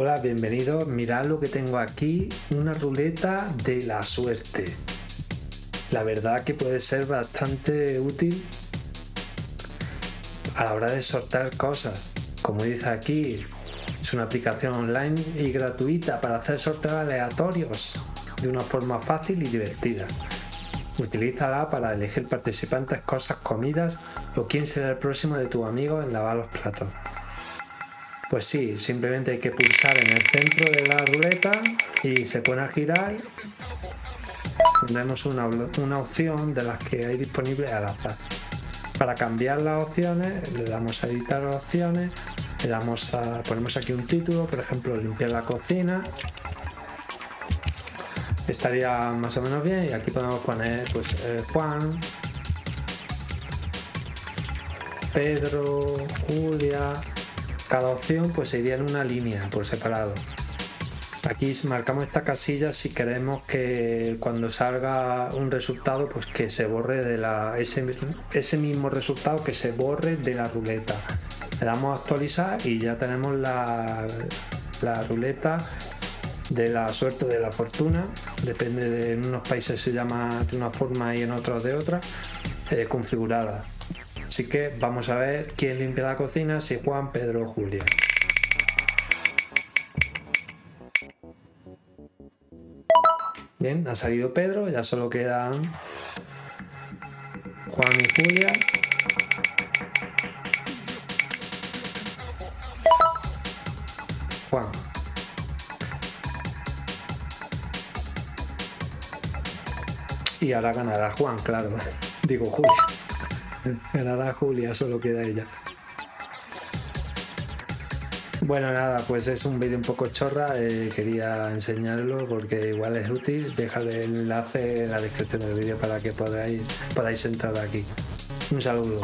Hola, bienvenidos. Mirad lo que tengo aquí, una ruleta de la suerte. La verdad que puede ser bastante útil a la hora de sortear cosas. Como dice aquí, es una aplicación online y gratuita para hacer sorteos aleatorios de una forma fácil y divertida. Utilízala para elegir participantes, cosas, comidas o quién será el próximo de tu amigo en lavar los platos. Pues sí, simplemente hay que pulsar en el centro de la ruleta y se pone a girar. Tenemos una, opción de las que hay disponibles al azar. Para cambiar las opciones le damos a editar opciones, le damos a, ponemos aquí un título, por ejemplo limpiar la cocina. Estaría más o menos bien y aquí podemos poner pues eh, Juan, Pedro, Julia, cada opción pues iría en una línea por separado. Aquí marcamos esta casilla si queremos que cuando salga un resultado pues que se borre de la ese, ese mismo resultado que se borre de la ruleta. Le damos a actualizar y ya tenemos la, la ruleta de la suerte de la fortuna depende de en unos países se llama de una forma y en otros de otra eh, configurada Así que vamos a ver quién limpia la cocina, si Juan, Pedro o Julia. Bien, ha salido Pedro, ya solo quedan Juan y Julia. Juan. Y ahora ganará Juan, claro. Digo Julia. Ganará Julia, solo queda ella. Bueno, nada, pues es un vídeo un poco chorra, eh, quería enseñarlo porque igual es útil. Dejaré el enlace en la descripción del vídeo para que podáis, podáis entrar aquí. Un saludo.